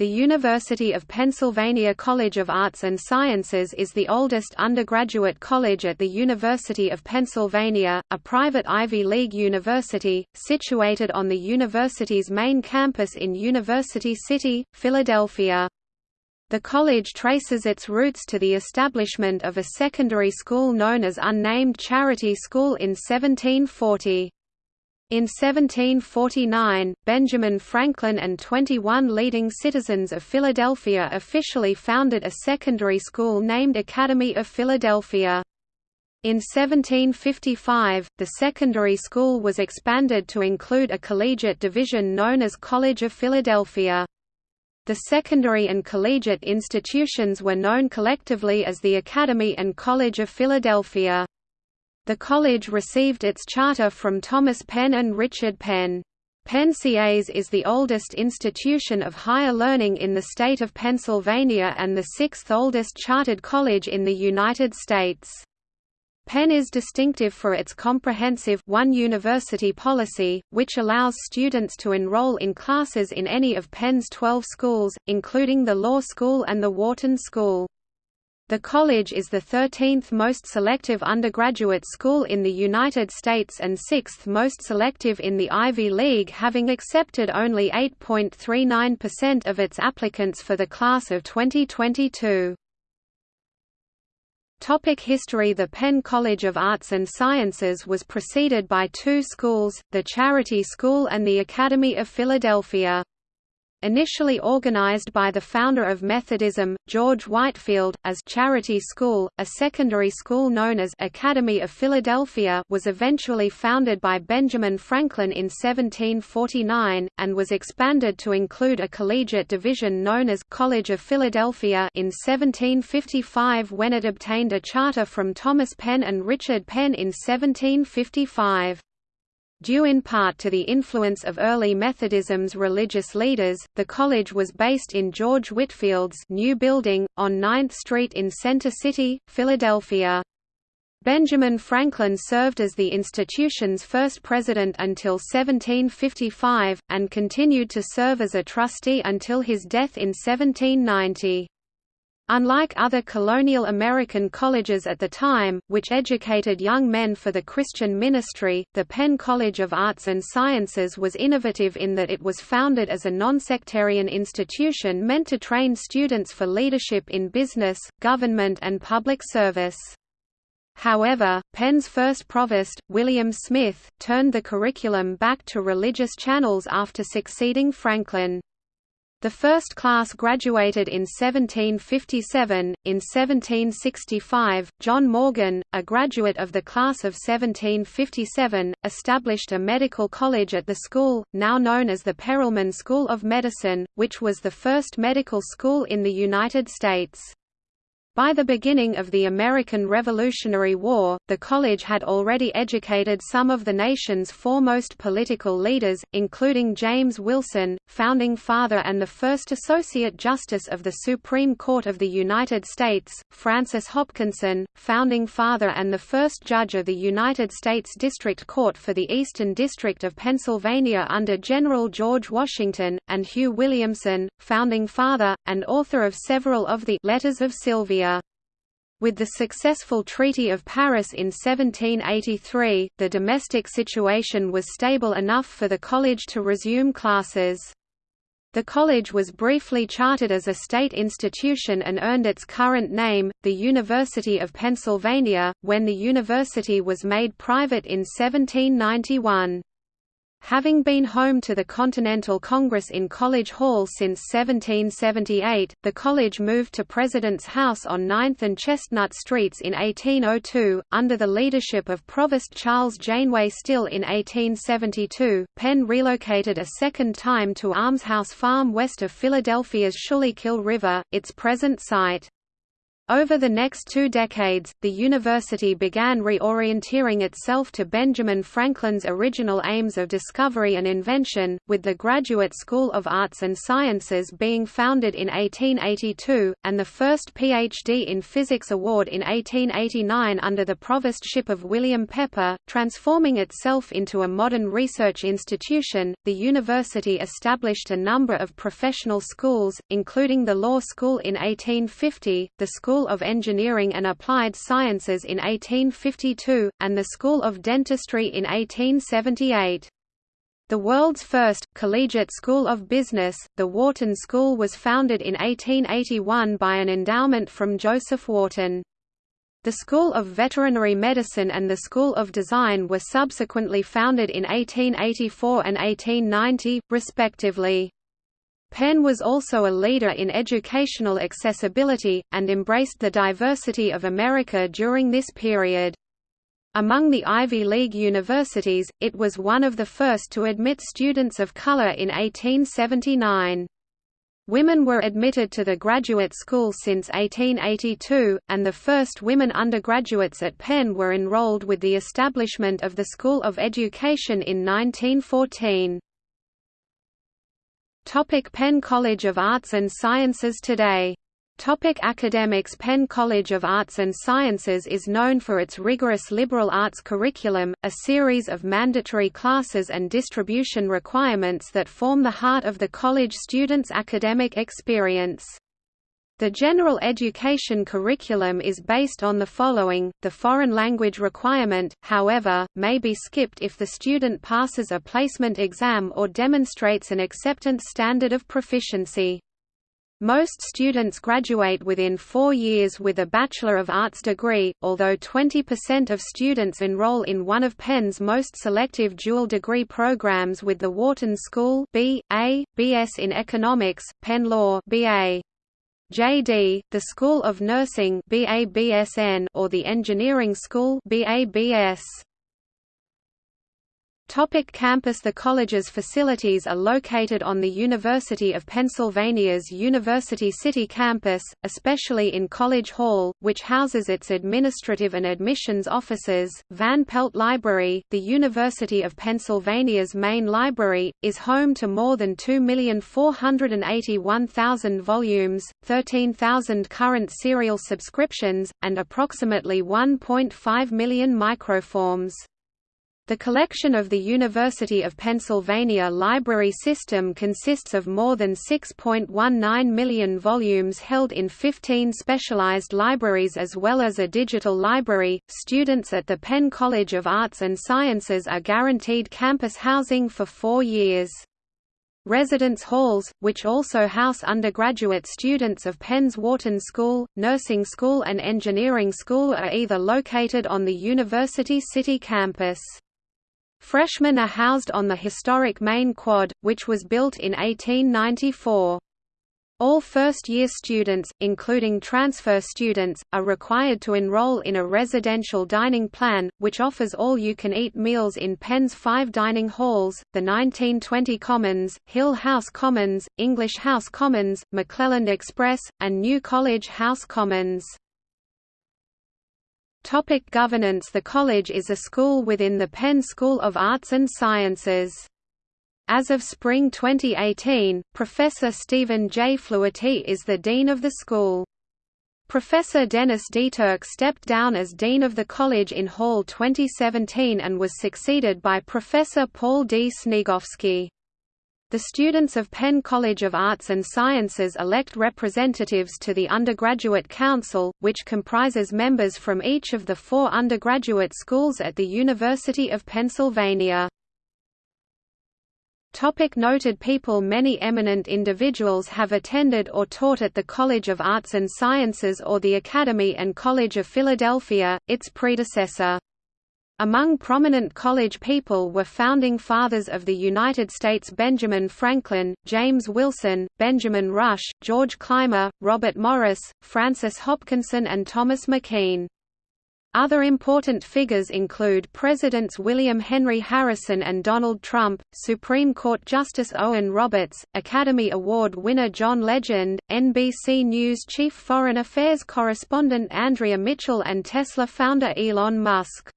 The University of Pennsylvania College of Arts and Sciences is the oldest undergraduate college at the University of Pennsylvania, a private Ivy League university, situated on the university's main campus in University City, Philadelphia. The college traces its roots to the establishment of a secondary school known as Unnamed Charity School in 1740. In 1749, Benjamin Franklin and 21 leading citizens of Philadelphia officially founded a secondary school named Academy of Philadelphia. In 1755, the secondary school was expanded to include a collegiate division known as College of Philadelphia. The secondary and collegiate institutions were known collectively as the Academy and College of Philadelphia. The college received its charter from Thomas Penn and Richard Penn. Penn CAS is the oldest institution of higher learning in the state of Pennsylvania and the sixth oldest chartered college in the United States. Penn is distinctive for its comprehensive one university policy, which allows students to enroll in classes in any of Penn's 12 schools, including the Law School and the Wharton School. The college is the 13th most selective undergraduate school in the United States and 6th most selective in the Ivy League having accepted only 8.39% of its applicants for the class of 2022. Topic history The Penn College of Arts and Sciences was preceded by two schools, the Charity School and the Academy of Philadelphia. Initially organized by the founder of Methodism, George Whitefield, as Charity School, a secondary school known as Academy of Philadelphia was eventually founded by Benjamin Franklin in 1749, and was expanded to include a collegiate division known as College of Philadelphia in 1755 when it obtained a charter from Thomas Penn and Richard Penn in 1755. Due in part to the influence of early Methodism's religious leaders, the college was based in George Whitefield's new building, on 9th Street in Center City, Philadelphia. Benjamin Franklin served as the institution's first president until 1755, and continued to serve as a trustee until his death in 1790. Unlike other colonial American colleges at the time, which educated young men for the Christian ministry, the Penn College of Arts and Sciences was innovative in that it was founded as a nonsectarian institution meant to train students for leadership in business, government and public service. However, Penn's first provost, William Smith, turned the curriculum back to religious channels after succeeding Franklin. The first class graduated in 1757. In 1765, John Morgan, a graduate of the class of 1757, established a medical college at the school, now known as the Perelman School of Medicine, which was the first medical school in the United States. By the beginning of the American Revolutionary War, the college had already educated some of the nation's foremost political leaders, including James Wilson, founding father and the first Associate Justice of the Supreme Court of the United States, Francis Hopkinson, founding father and the first judge of the United States District Court for the Eastern District of Pennsylvania under General George Washington, and Hugh Williamson, founding father, and author of several of the Letters of Sylvius. With the successful Treaty of Paris in 1783, the domestic situation was stable enough for the college to resume classes. The college was briefly chartered as a state institution and earned its current name, the University of Pennsylvania, when the university was made private in 1791. Having been home to the Continental Congress in College Hall since 1778, the college moved to President's House on 9th and Chestnut Streets in 1802, under the leadership of Provost Charles Janeway Stillé in 1872. Penn relocated a second time to Almshouse Farm west of Philadelphia's Schuylkill River, its present site. Over the next two decades, the university began reorienteering itself to Benjamin Franklin's original aims of discovery and invention, with the Graduate School of Arts and Sciences being founded in 1882, and the first PhD in Physics award in 1889 under the provostship of William Pepper. Transforming itself into a modern research institution, the university established a number of professional schools, including the Law School in 1850, the School School of Engineering and Applied Sciences in 1852, and the School of Dentistry in 1878. The world's first, collegiate school of business, the Wharton School was founded in 1881 by an endowment from Joseph Wharton. The School of Veterinary Medicine and the School of Design were subsequently founded in 1884 and 1890, respectively. Penn was also a leader in educational accessibility, and embraced the diversity of America during this period. Among the Ivy League universities, it was one of the first to admit students of color in 1879. Women were admitted to the graduate school since 1882, and the first women undergraduates at Penn were enrolled with the establishment of the School of Education in 1914. Topic Penn College of Arts and Sciences today Topic academics Penn College of Arts and Sciences is known for its rigorous liberal arts curriculum, a series of mandatory classes and distribution requirements that form the heart of the college students' academic experience. The general education curriculum is based on the following, the foreign language requirement, however, may be skipped if the student passes a placement exam or demonstrates an acceptance standard of proficiency. Most students graduate within four years with a Bachelor of Arts degree, although 20% of students enroll in one of Penn's most selective dual degree programs with the Wharton School B.A., B.S. in Economics, Penn Law BA. JD, the School of Nursing or the Engineering School BABS. Topic campus The college's facilities are located on the University of Pennsylvania's University City campus, especially in College Hall, which houses its administrative and admissions offices. Van Pelt Library, the University of Pennsylvania's main library, is home to more than 2,481,000 volumes, 13,000 current serial subscriptions, and approximately 1.5 million microforms. The collection of the University of Pennsylvania library system consists of more than 6.19 million volumes held in 15 specialized libraries as well as a digital library. Students at the Penn College of Arts and Sciences are guaranteed campus housing for four years. Residence halls, which also house undergraduate students of Penn's Wharton School, Nursing School and Engineering School are either located on the University City campus. Freshmen are housed on the historic main quad, which was built in 1894. All first-year students, including transfer students, are required to enroll in a residential dining plan, which offers all-you-can-eat meals in Penn's five dining halls, the 1920 Commons, Hill House Commons, English House Commons, McClelland Express, and New College House Commons. Topic governance The college is a school within the Penn School of Arts and Sciences. As of spring 2018, Professor Stephen J. Fluharty is the dean of the school. Professor Dennis Turk stepped down as dean of the college in Fall 2017 and was succeeded by Professor Paul D. Sniegowski. The students of Penn College of Arts and Sciences elect representatives to the Undergraduate Council, which comprises members from each of the four undergraduate schools at the University of Pennsylvania. Topic noted people Many eminent individuals have attended or taught at the College of Arts and Sciences or the Academy and College of Philadelphia, its predecessor. Among prominent college people were founding fathers of the United States Benjamin Franklin, James Wilson, Benjamin Rush, George Clymer, Robert Morris, Francis Hopkinson and Thomas McKean. Other important figures include Presidents William Henry Harrison and Donald Trump, Supreme Court Justice Owen Roberts, Academy Award winner John Legend, NBC News chief foreign affairs correspondent Andrea Mitchell and Tesla founder Elon Musk.